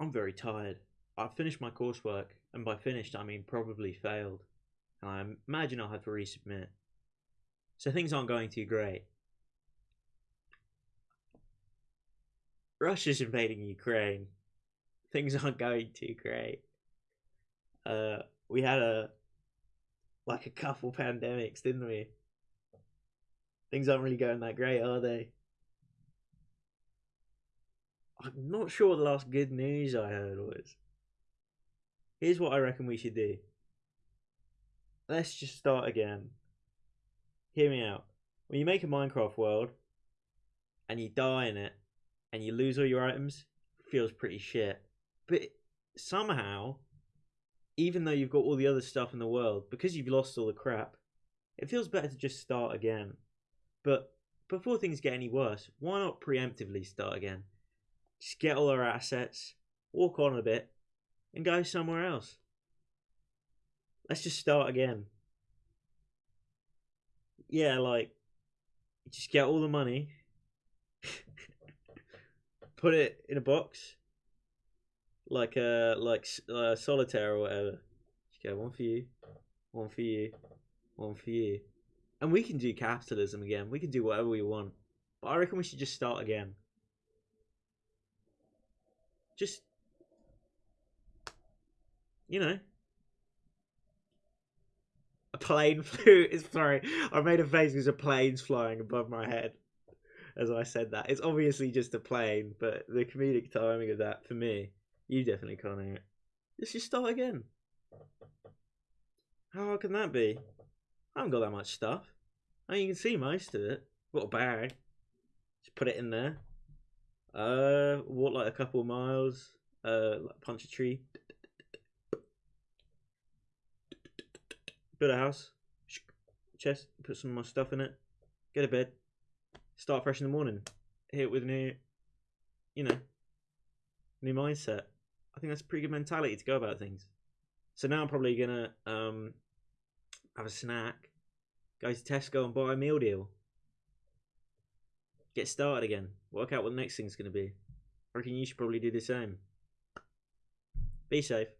I'm very tired. I've finished my coursework, and by finished I mean probably failed. And I imagine I'll have to resubmit. So things aren't going too great. Russia's invading Ukraine. Things aren't going too great. Uh, we had a like a couple pandemics, didn't we? Things aren't really going that great, are they? I'm not sure the last good news I heard was. Here's what I reckon we should do. Let's just start again. Hear me out. When you make a Minecraft world and you die in it and you lose all your items, it feels pretty shit. But somehow, even though you've got all the other stuff in the world, because you've lost all the crap, it feels better to just start again. But before things get any worse, why not preemptively start again? Just get all our assets, walk on a bit, and go somewhere else. Let's just start again. Yeah, like, just get all the money, put it in a box, like a like uh, solitaire or whatever. Just get one for you, one for you, one for you, and we can do capitalism again. We can do whatever we want. But I reckon we should just start again. Just, you know, a plane flew. Sorry, I made a face because a plane's flying above my head as I said that. It's obviously just a plane, but the comedic timing of that for me, you definitely can't hear it. Let's just start again. How hard can that be? I haven't got that much stuff. I mean, you can see most of it. Got a bag. Just put it in there. Uh, a couple miles. Uh, like punch a tree. Build a house. Chest. Put some my stuff in it. Get a bed. Start fresh in the morning. Hit it with a new, you know, new mindset. I think that's a pretty good mentality to go about things. So now I'm probably gonna um have a snack, go to Tesco and buy a meal deal. Get started again. Work out what the next thing's gonna be. Should probably do the same. Be safe.